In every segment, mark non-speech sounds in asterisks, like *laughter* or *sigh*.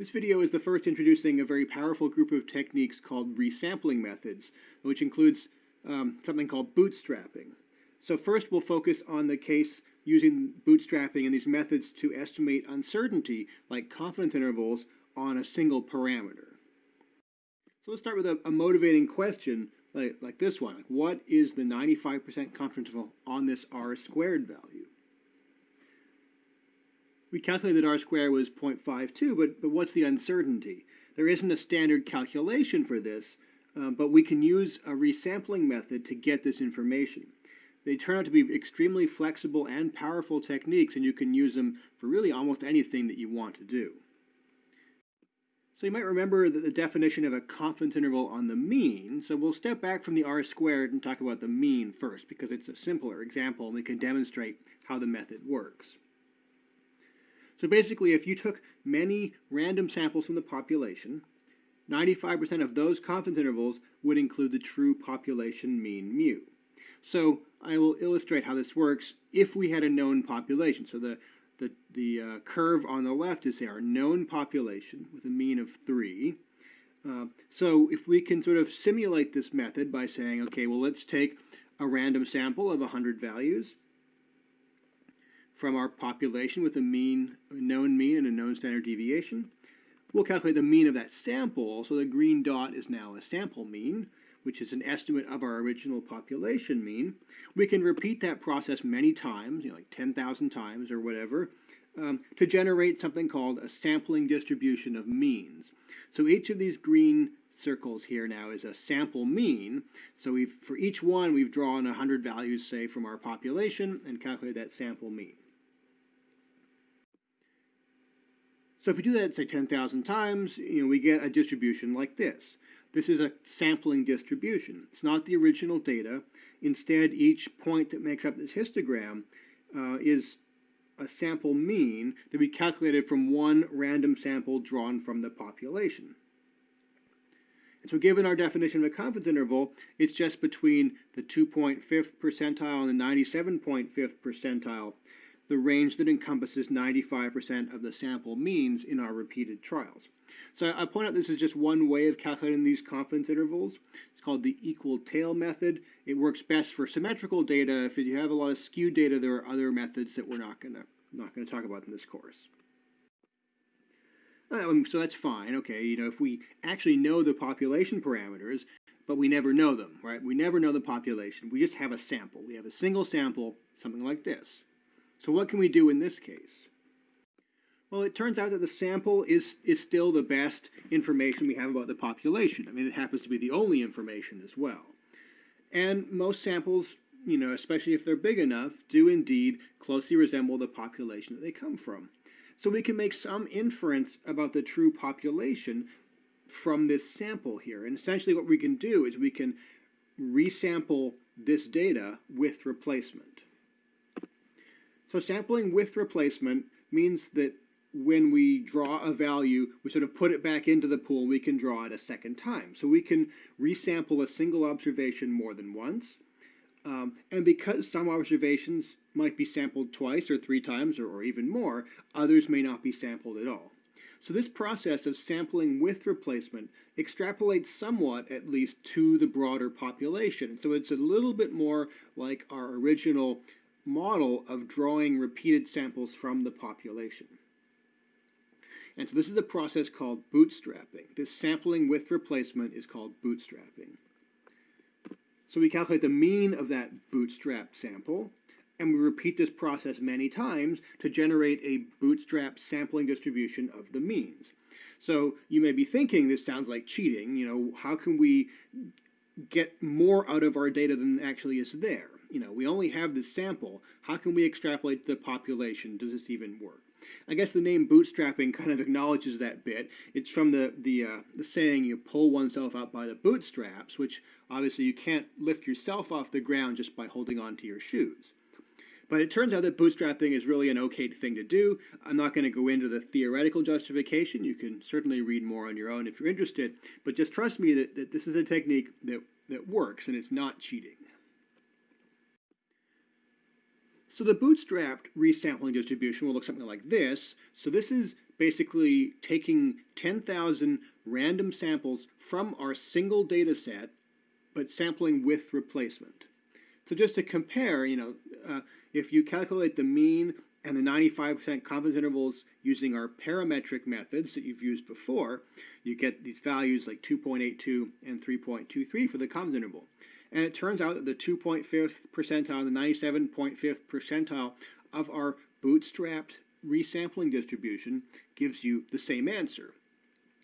This video is the first introducing a very powerful group of techniques called resampling methods, which includes um, something called bootstrapping. So first we'll focus on the case using bootstrapping and these methods to estimate uncertainty, like confidence intervals, on a single parameter. So let's start with a, a motivating question like, like this one. What is the 95% confidence interval on this r squared value? We calculated that r squared was 0.52, but, but what's the uncertainty? There isn't a standard calculation for this, um, but we can use a resampling method to get this information. They turn out to be extremely flexible and powerful techniques, and you can use them for really almost anything that you want to do. So you might remember that the definition of a confidence interval on the mean. So we'll step back from the r squared and talk about the mean first because it's a simpler example and we can demonstrate how the method works. So basically, if you took many random samples from the population, 95% of those confidence intervals would include the true population mean mu. So I will illustrate how this works if we had a known population. So the the, the uh, curve on the left is our known population with a mean of 3. Uh, so if we can sort of simulate this method by saying, okay, well, let's take a random sample of 100 values from our population with a mean, known mean and a known standard deviation. We'll calculate the mean of that sample, so the green dot is now a sample mean, which is an estimate of our original population mean. We can repeat that process many times, you know, like 10,000 times or whatever, um, to generate something called a sampling distribution of means. So each of these green circles here now is a sample mean. So we've, for each one, we've drawn 100 values, say, from our population and calculated that sample mean. So if we do that, say, 10,000 times, you know, we get a distribution like this. This is a sampling distribution. It's not the original data. Instead, each point that makes up this histogram uh, is a sample mean that we calculated from one random sample drawn from the population. And so given our definition of a confidence interval, it's just between the 2.5th percentile and the 97.5th percentile, the range that encompasses 95% of the sample means in our repeated trials. So I point out this is just one way of calculating these confidence intervals. It's called the equal tail method. It works best for symmetrical data. If you have a lot of skewed data, there are other methods that we're not going to not going to talk about in this course. Um, so that's fine. Okay, you know, if we actually know the population parameters, but we never know them, right? We never know the population. We just have a sample. We have a single sample, something like this. So what can we do in this case? Well, it turns out that the sample is, is still the best information we have about the population. I mean, it happens to be the only information as well. And most samples, you know, especially if they're big enough, do indeed closely resemble the population that they come from. So we can make some inference about the true population from this sample here. And essentially what we can do is we can resample this data with replacement. So sampling with replacement means that when we draw a value, we sort of put it back into the pool, we can draw it a second time. So we can resample a single observation more than once. Um, and because some observations might be sampled twice or three times or, or even more, others may not be sampled at all. So this process of sampling with replacement extrapolates somewhat, at least, to the broader population. So it's a little bit more like our original model of drawing repeated samples from the population. And so this is a process called bootstrapping. This sampling with replacement is called bootstrapping. So we calculate the mean of that bootstrap sample, and we repeat this process many times to generate a bootstrap sampling distribution of the means. So you may be thinking this sounds like cheating, you know, how can we get more out of our data than actually is there? You know, we only have this sample, how can we extrapolate the population? Does this even work? I guess the name bootstrapping *laughs* kind of acknowledges that bit. It's from the the, uh, the saying you pull oneself up by the bootstraps, which obviously you can't lift yourself off the ground just by holding on to your shoes. But it turns out that bootstrapping is really an okay thing to do. I'm not going to go into the theoretical justification. You can certainly read more on your own if you're interested. But just trust me that, that this is a technique that, that works and it's not cheating. So the bootstrapped resampling distribution will look something like this. So this is basically taking 10,000 random samples from our single data set, but sampling with replacement. So just to compare, you know, uh, if you calculate the mean and the 95% confidence intervals using our parametric methods that you've used before, you get these values like 2.82 and 3.23 for the confidence interval. And it turns out that the 2.5th percentile the 97.5th percentile of our bootstrapped resampling distribution gives you the same answer.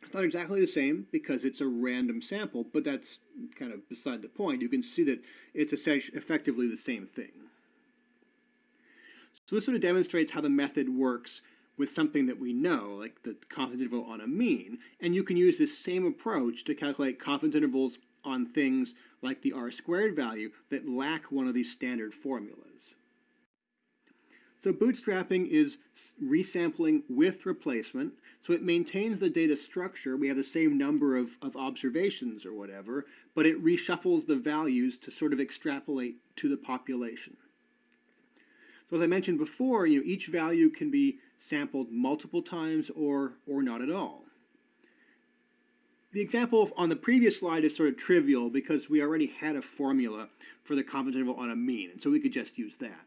It's not exactly the same because it's a random sample, but that's kind of beside the point. You can see that it's effectively the same thing. So this sort of demonstrates how the method works with something that we know, like the confidence interval on a mean, and you can use this same approach to calculate confidence intervals on things like the r squared value that lack one of these standard formulas. So bootstrapping is resampling with replacement, so it maintains the data structure. We have the same number of, of observations or whatever, but it reshuffles the values to sort of extrapolate to the population. So as I mentioned before, you know, each value can be sampled multiple times or, or not at all. The example on the previous slide is sort of trivial because we already had a formula for the confidence interval on a mean, and so we could just use that.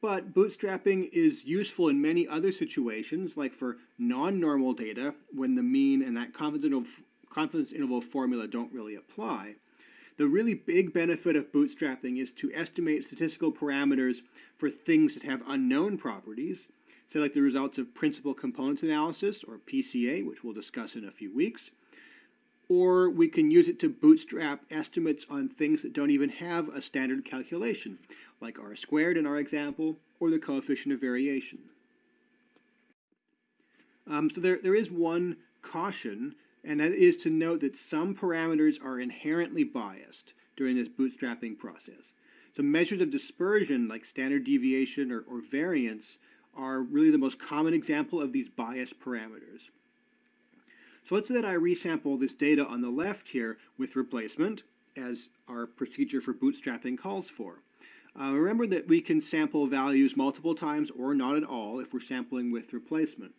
But bootstrapping is useful in many other situations, like for non-normal data, when the mean and that confidence interval, confidence interval formula don't really apply. The really big benefit of bootstrapping is to estimate statistical parameters for things that have unknown properties, say like the results of principal components analysis, or PCA, which we'll discuss in a few weeks. Or we can use it to bootstrap estimates on things that don't even have a standard calculation, like r squared in our example, or the coefficient of variation. Um, so there, there is one caution, and that is to note that some parameters are inherently biased during this bootstrapping process. So measures of dispersion, like standard deviation or, or variance, are really the most common example of these biased parameters. So let's say that I resample this data on the left here with replacement, as our procedure for bootstrapping calls for. Uh, remember that we can sample values multiple times or not at all if we're sampling with replacement.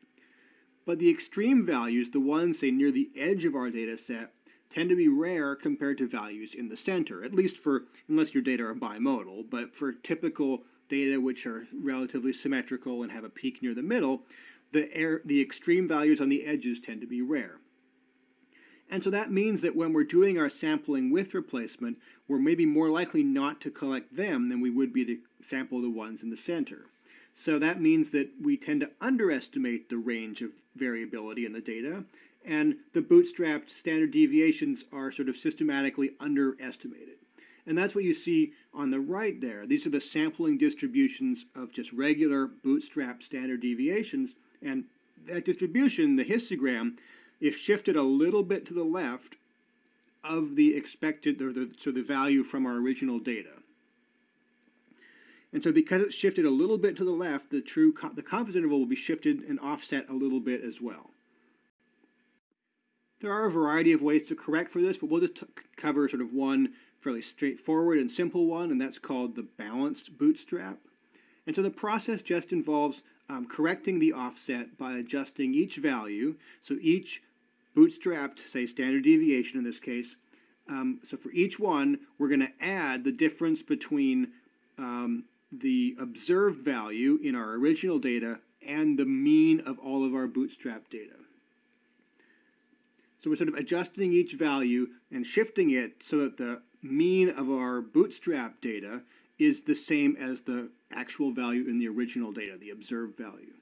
But the extreme values, the ones, say, near the edge of our data set, tend to be rare compared to values in the center, at least for, unless your data are bimodal, but for typical data which are relatively symmetrical and have a peak near the middle, the, air, the extreme values on the edges tend to be rare. And so that means that when we're doing our sampling with replacement, we're maybe more likely not to collect them than we would be to sample the ones in the center. So that means that we tend to underestimate the range of variability in the data, and the bootstrapped standard deviations are sort of systematically underestimated. And that's what you see on the right there. These are the sampling distributions of just regular bootstrap standard deviations. And that distribution, the histogram, if shifted a little bit to the left of the expected, or the, so the value from our original data. And so because it's shifted a little bit to the left, the true the confidence interval will be shifted and offset a little bit as well. There are a variety of ways to correct for this, but we'll just cover sort of one fairly straightforward and simple one, and that's called the balanced bootstrap. And so the process just involves um, correcting the offset by adjusting each value. So each bootstrapped, say standard deviation in this case, um, so for each one, we're going to add the difference between um, the observed value in our original data and the mean of all of our bootstrap data. So we're sort of adjusting each value and shifting it so that the mean of our bootstrap data is the same as the actual value in the original data, the observed value.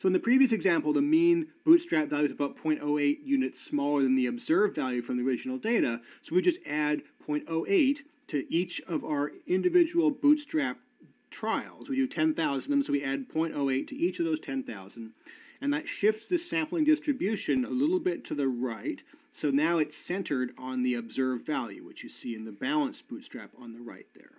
So in the previous example, the mean bootstrap value is about 0.08 units smaller than the observed value from the original data. So we just add 0.08 to each of our individual bootstrap trials. We do 10,000 of them, so we add 0.08 to each of those 10,000. And that shifts the sampling distribution a little bit to the right. So now it's centered on the observed value, which you see in the balanced bootstrap on the right there.